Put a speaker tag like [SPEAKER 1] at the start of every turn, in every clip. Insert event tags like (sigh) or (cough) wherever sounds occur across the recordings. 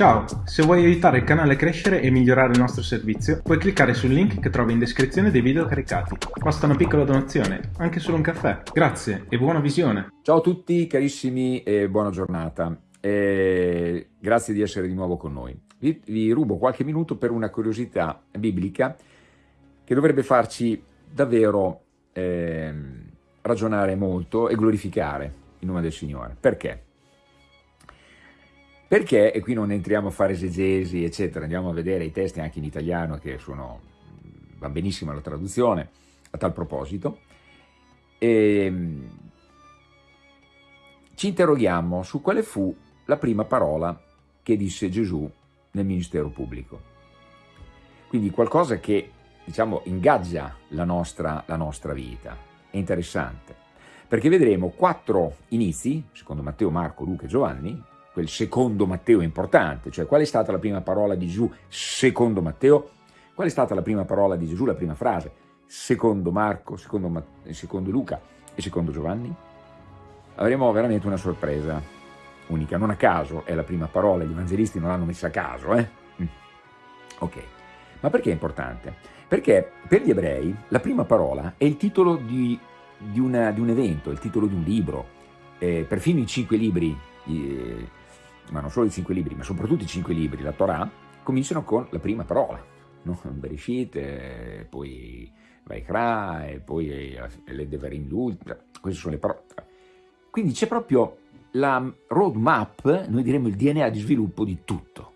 [SPEAKER 1] Ciao, se vuoi aiutare il canale a crescere e migliorare il nostro servizio, puoi cliccare sul link che trovi in descrizione dei video caricati. Basta una piccola donazione, anche solo un caffè. Grazie e buona visione.
[SPEAKER 2] Ciao a tutti carissimi e buona giornata. E grazie di essere di nuovo con noi. Vi, vi rubo qualche minuto per una curiosità biblica che dovrebbe farci davvero eh, ragionare molto e glorificare il nome del Signore. Perché? Perché, e qui non entriamo a fare esegesi, eccetera, andiamo a vedere i testi anche in italiano che sono, va benissimo la traduzione a tal proposito, e ehm, ci interroghiamo su quale fu la prima parola che disse Gesù nel ministero pubblico. Quindi qualcosa che, diciamo, ingaggia la nostra, la nostra vita. È interessante, perché vedremo quattro inizi, secondo Matteo, Marco, Luca e Giovanni, quel secondo Matteo importante, cioè qual è stata la prima parola di Gesù secondo Matteo, qual è stata la prima parola di Gesù, la prima frase, secondo Marco, secondo, secondo Luca e secondo Giovanni? Avremo veramente una sorpresa unica, non a caso è la prima parola, gli evangelisti non l'hanno messa a caso, eh? Mm. Ok, ma perché è importante? Perché per gli ebrei la prima parola è il titolo di, di, una, di un evento, il titolo di un libro, eh, perfino i cinque libri eh, ma non solo i cinque libri, ma soprattutto i cinque libri, la Torah, cominciano con la prima parola, no? (laughs) Bereshit, poi Vaikra, e poi eh, le Devarim l'ultima, queste sono le parole. Quindi c'è proprio la roadmap, noi diremmo il DNA di sviluppo di tutto.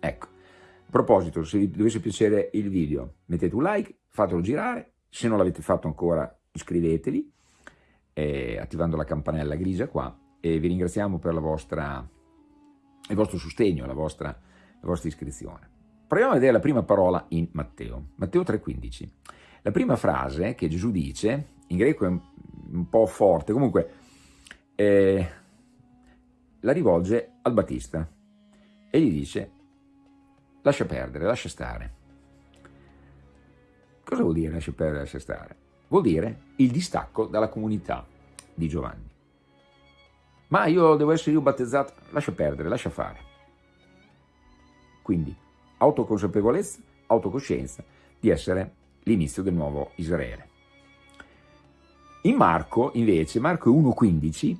[SPEAKER 2] Ecco, a proposito, se vi dovesse piacere il video, mettete un like, fatelo girare, se non l'avete fatto ancora iscrivetevi, eh, attivando la campanella grigia qua, e vi ringraziamo per la vostra il vostro sostegno, la vostra, la vostra iscrizione. Proviamo a vedere la prima parola in Matteo, Matteo 3,15. La prima frase che Gesù dice, in greco è un, un po' forte, comunque eh, la rivolge al Battista e gli dice lascia perdere, lascia stare. Cosa vuol dire lascia perdere, lascia stare? Vuol dire il distacco dalla comunità di Giovanni ma io devo essere io battezzato, lascia perdere, lascia fare. Quindi autoconsapevolezza, autocoscienza di essere l'inizio del nuovo Israele. In Marco, invece, Marco 1,15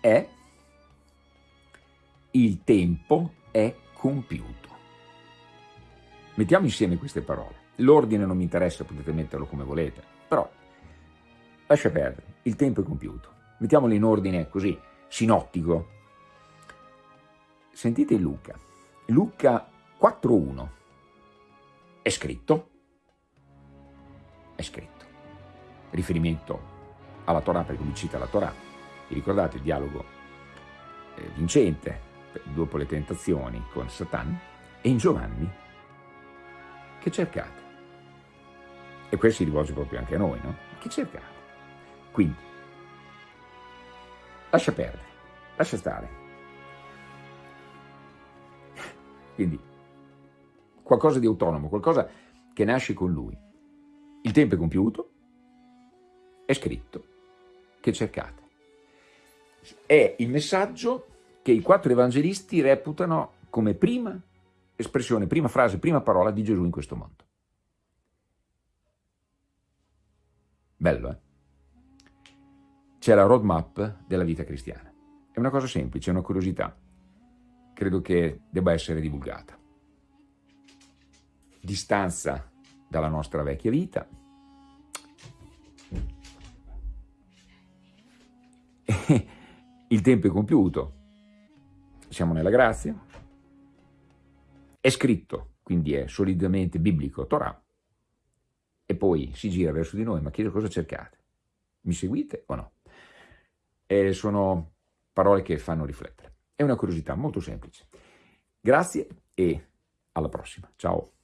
[SPEAKER 2] è il tempo è compiuto. Mettiamo insieme queste parole. L'ordine non mi interessa, potete metterlo come volete, però lascia perdere, il tempo è compiuto mettiamolo in ordine così, sinottico. Sentite Luca, Luca 4.1, è scritto, è scritto, riferimento alla Torah, perché lui cita la Torah, vi ricordate il dialogo eh, vincente dopo le tentazioni con Satan, e in Giovanni, che cercate? E questo si rivolge proprio anche a noi, no? Che cercate? Quindi, lascia perdere, lascia stare. Quindi qualcosa di autonomo, qualcosa che nasce con lui. Il tempo è compiuto, è scritto, che cercate. È il messaggio che i quattro evangelisti reputano come prima espressione, prima frase, prima parola di Gesù in questo mondo. Bello, eh? C'è la roadmap della vita cristiana. È una cosa semplice, è una curiosità. Credo che debba essere divulgata. Distanza dalla nostra vecchia vita. (laughs) Il tempo è compiuto. Siamo nella grazia. È scritto, quindi è solidamente biblico, Torah. E poi si gira verso di noi, ma chiedo cosa cercate. Mi seguite o no? Eh, sono parole che fanno riflettere. È una curiosità molto semplice. Grazie e alla prossima. Ciao.